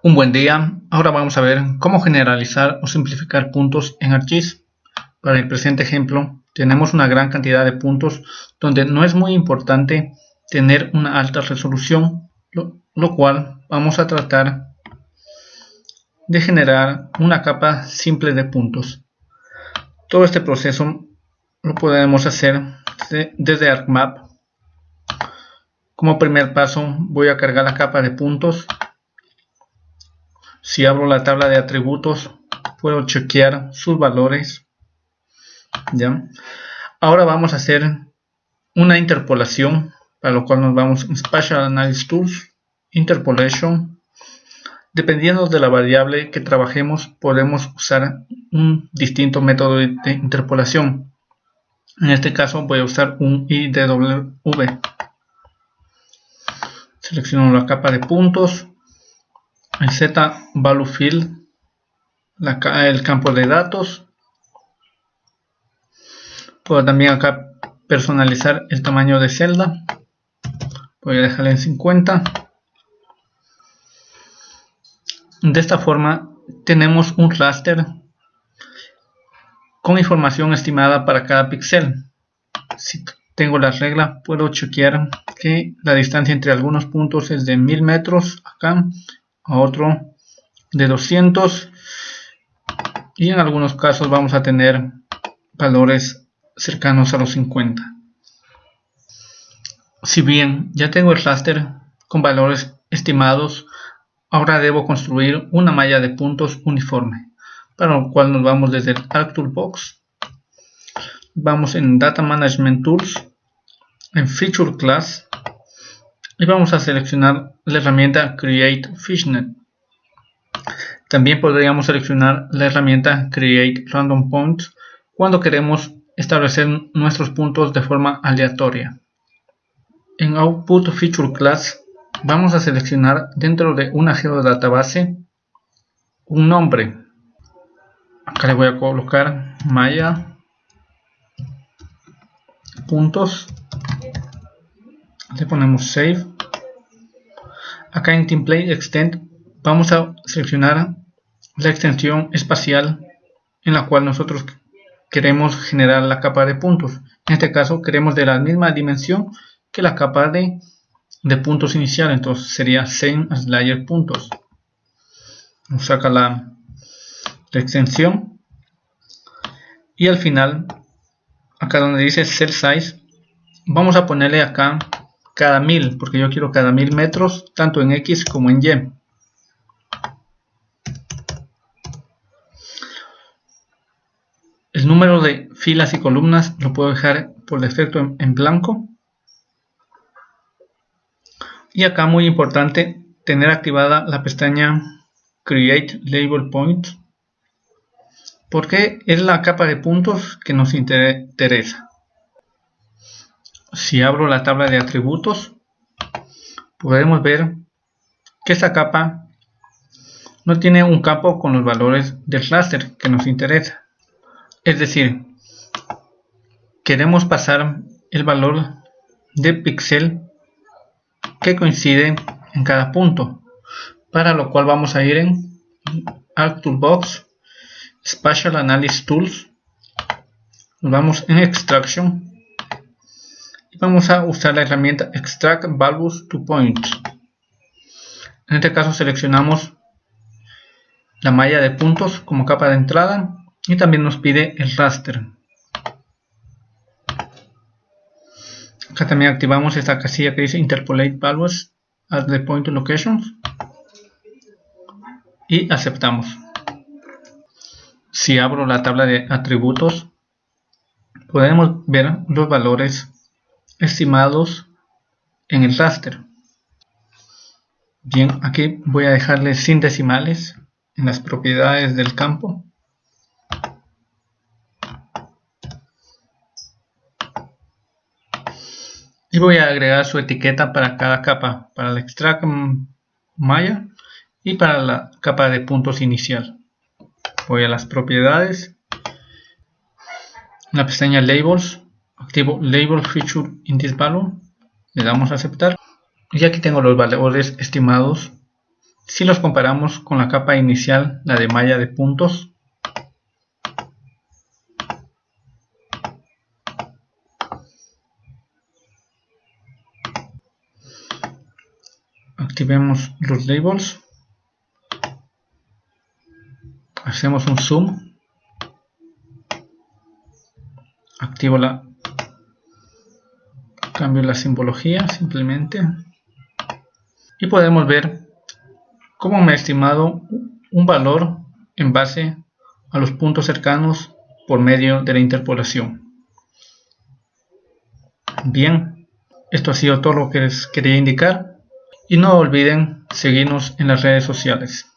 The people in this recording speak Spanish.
Un buen día, ahora vamos a ver cómo generalizar o simplificar puntos en ArcGIS. Para el presente ejemplo, tenemos una gran cantidad de puntos donde no es muy importante tener una alta resolución, lo, lo cual vamos a tratar de generar una capa simple de puntos. Todo este proceso lo podemos hacer desde ArcMap. Como primer paso voy a cargar la capa de puntos si abro la tabla de atributos, puedo chequear sus valores. ¿ya? Ahora vamos a hacer una interpolación, para lo cual nos vamos en Spatial Analysis Tools, Interpolation. Dependiendo de la variable que trabajemos, podemos usar un distinto método de interpolación. En este caso voy a usar un IDW. Selecciono la capa de puntos, el Z value field, el campo de datos. Puedo también acá personalizar el tamaño de celda. Voy a dejarle en 50. De esta forma tenemos un raster con información estimada para cada píxel. Si tengo la regla, puedo chequear que la distancia entre algunos puntos es de 1000 metros acá a otro de 200 y en algunos casos vamos a tener valores cercanos a los 50 si bien ya tengo el raster con valores estimados ahora debo construir una malla de puntos uniforme para lo cual nos vamos desde el ArcToolbox vamos en Data Management Tools en Feature Class y vamos a seleccionar la herramienta Create Fishnet. También podríamos seleccionar la herramienta Create Random Points cuando queremos establecer nuestros puntos de forma aleatoria. En Output Feature Class vamos a seleccionar dentro de una geodatabase un nombre. Acá le voy a colocar Maya puntos le ponemos save. Acá en template extend vamos a seleccionar la extensión espacial en la cual nosotros queremos generar la capa de puntos. En este caso queremos de la misma dimensión que la capa de, de puntos inicial. Entonces sería same as layer puntos. Nos saca la, la extensión. Y al final acá donde dice cell size vamos a ponerle acá cada mil, porque yo quiero cada mil metros, tanto en X como en Y. El número de filas y columnas lo puedo dejar por defecto en, blanco. Y acá muy importante tener activada la pestaña Create Label Point porque es la capa de puntos que nos interesa si abro la tabla de atributos, podemos ver que esta capa no tiene un campo con los valores del raster que nos interesa. Es decir, queremos pasar el valor de píxel que coincide en cada punto, para lo cual vamos a ir en ArcToolbox, Spatial Analysis Tools, vamos en Extraction vamos a usar la herramienta Extract Values to Points. En este caso seleccionamos la malla de puntos como capa de entrada y también nos pide el raster. Acá también activamos esta casilla que dice Interpolate Values at the Point Locations y aceptamos. Si abro la tabla de atributos podemos ver los valores estimados en el raster. Bien, aquí voy a dejarle sin decimales en las propiedades del campo. Y voy a agregar su etiqueta para cada capa, para el extract maya y para la capa de puntos inicial. Voy a las propiedades, la pestaña labels activo label feature in this value. Le damos a aceptar. Y aquí tengo los valores estimados. Si los comparamos con la capa inicial, la de malla de puntos, activemos los labels. Hacemos un zoom. Activo la cambio la simbología simplemente y podemos ver cómo me ha estimado un valor en base a los puntos cercanos por medio de la interpolación. Bien, esto ha sido todo lo que les quería indicar y no olviden seguirnos en las redes sociales.